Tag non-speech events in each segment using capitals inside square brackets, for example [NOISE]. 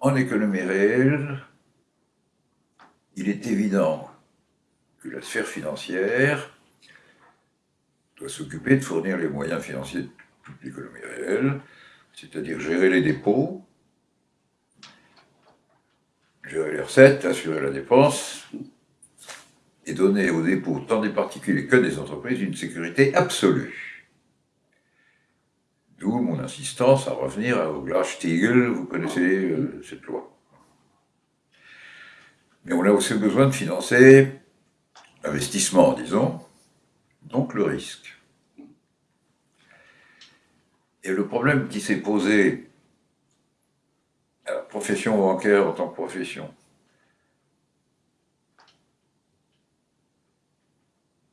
En économie réelle, il est évident que la sphère financière doit s'occuper de fournir les moyens financiers de toute l'économie réelle, c'est-à-dire gérer les dépôts, gérer les recettes, assurer la dépense, et donner aux dépôts, tant des particuliers que des entreprises, une sécurité absolue. D'où mon insistance à revenir au Glass-Steagall, vous connaissez euh, cette loi. Mais on a aussi besoin de financer l'investissement, disons, donc le risque. Et le problème qui s'est posé à la profession bancaire en tant que profession,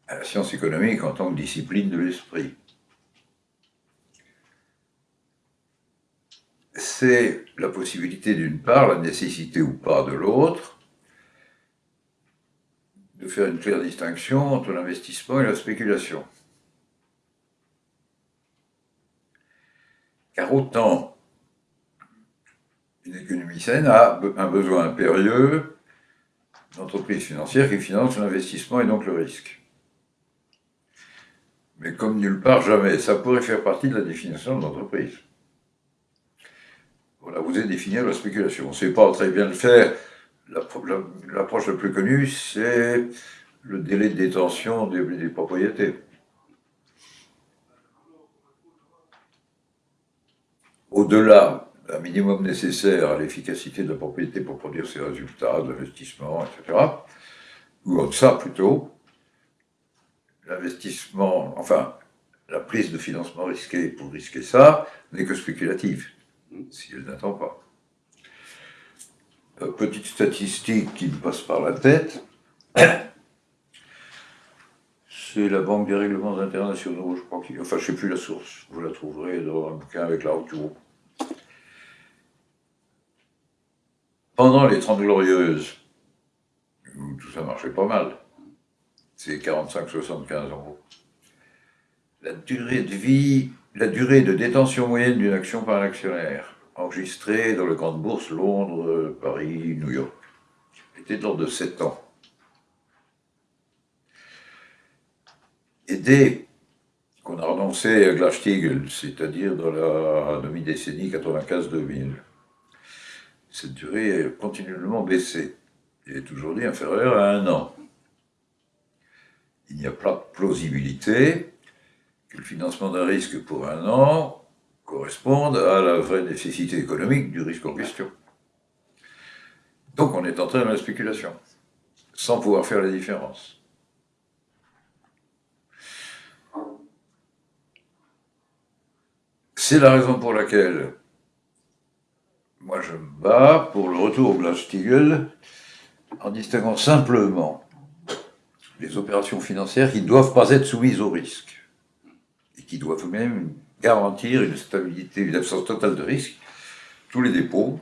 à la science économique en tant que discipline de l'esprit, c'est la possibilité d'une part, la nécessité ou pas de l'autre, de faire une claire distinction entre l'investissement et la spéculation. Car autant une économie saine a un besoin impérieux d'entreprises financières qui financent l'investissement et donc le risque. Mais comme nulle part, jamais. Ça pourrait faire partie de la définition de l'entreprise. Voilà, vous avez défini la spéculation. On ne sait pas très bien le faire. L'approche la, plus connue, c'est le délai de détention des propriétés. au-delà d'un minimum nécessaire à l'efficacité de la propriété pour produire ses résultats d'investissement, etc., ou en ça plutôt, l'investissement, enfin, la prise de financement risqué pour risquer ça n'est que spéculative, si elle n'attend pas. Euh, petite statistique qui me passe par la tête, [COUGHS] c'est la Banque des règlements internationaux, je crois qu'il... Enfin, je ne sais plus la source, vous la trouverez dans un bouquin avec la haute Pendant les Trente Glorieuses, où tout ça marchait pas mal, c'est 45-75 euros, la durée de vie, la durée de détention moyenne d'une action par un actionnaire, enregistrée dans les grandes bourses Londres, Paris, New York, était d'ordre de 7 ans. Et dès qu'on a renoncé à Glass-Steagall, c'est-à-dire dans la demi-décennie 95-2000, cette durée a continuellement baissé. Elle est aujourd'hui inférieure à un an. Il n'y a pas de plausibilité que le financement d'un risque pour un an corresponde à la vraie nécessité économique du risque en question. Donc on est entré dans la spéculation, sans pouvoir faire la différence. C'est la raison pour laquelle moi, je me bats pour le retour au Glass-Steagall en distinguant simplement les opérations financières qui ne doivent pas être soumises au risque et qui doivent même garantir une stabilité, une absence totale de risque, tous les dépôts,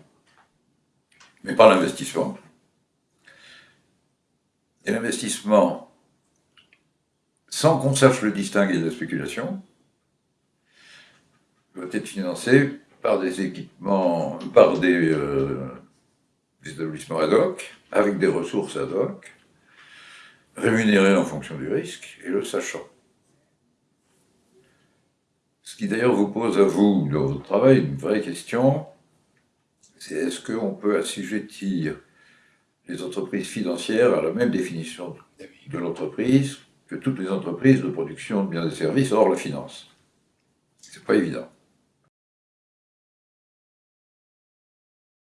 mais pas l'investissement. Et l'investissement, sans qu'on sache le distinguer de la spéculation, doit être financé par des équipements, par des, euh, établissements ad hoc, avec des ressources ad hoc, rémunérés en fonction du risque, et le sachant. Ce qui d'ailleurs vous pose à vous, dans votre travail, une vraie question, c'est est-ce qu'on peut assujettir les entreprises financières à la même définition de l'entreprise que toutes les entreprises de production de biens et services hors la finance? C'est pas évident.